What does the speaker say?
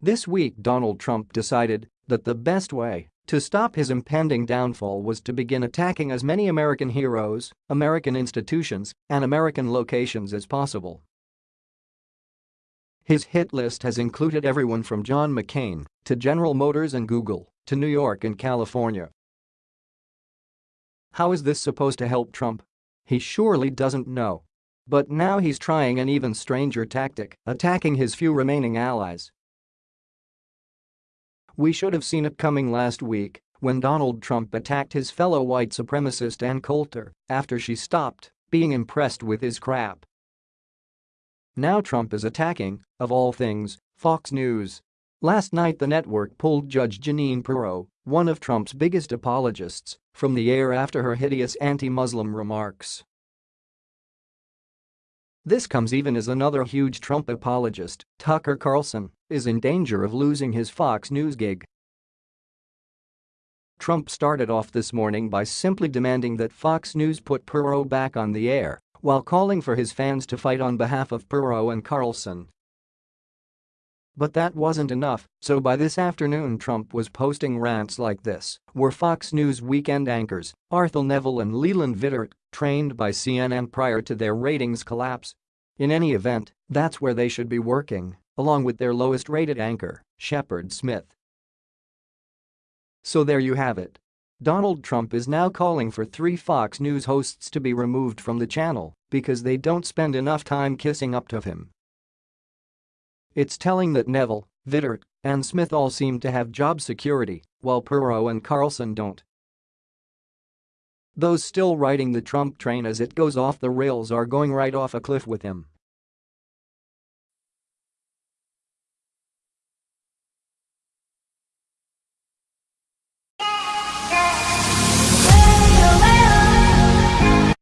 This week Donald Trump decided that the best way to stop his impending downfall was to begin attacking as many American heroes, American institutions, and American locations as possible. His hit list has included everyone from John McCain to General Motors and Google to New York and California. How is this supposed to help Trump? He surely doesn't know. But now he's trying an even stranger tactic, attacking his few remaining allies. We should have seen it coming last week when Donald Trump attacked his fellow white supremacist Ann Coulter after she stopped being impressed with his crap. Now Trump is attacking, of all things, Fox News. Last night the network pulled Judge Jeanine Pirro, one of Trump's biggest apologists, from the air after her hideous anti-Muslim remarks. This comes even as another huge Trump apologist, Tucker Carlson, is in danger of losing his Fox News gig. Trump started off this morning by simply demanding that Fox News put Pirro back on the air while calling for his fans to fight on behalf of Pirro and Carlson. But that wasn't enough, so by this afternoon Trump was posting rants like this, were Fox News weekend anchors, Arthel Neville and Leland Vittert, trained by CNN prior to their ratings collapse. In any event, that's where they should be working, along with their lowest-rated anchor, Shepard Smith. So there you have it. Donald Trump is now calling for three Fox News hosts to be removed from the channel because they don't spend enough time kissing up to him. It's telling that Neville, Vittert, and Smith all seem to have job security, while Pirro and Carlson don't. Those still riding the Trump train as it goes off the rails are going right off a cliff with him.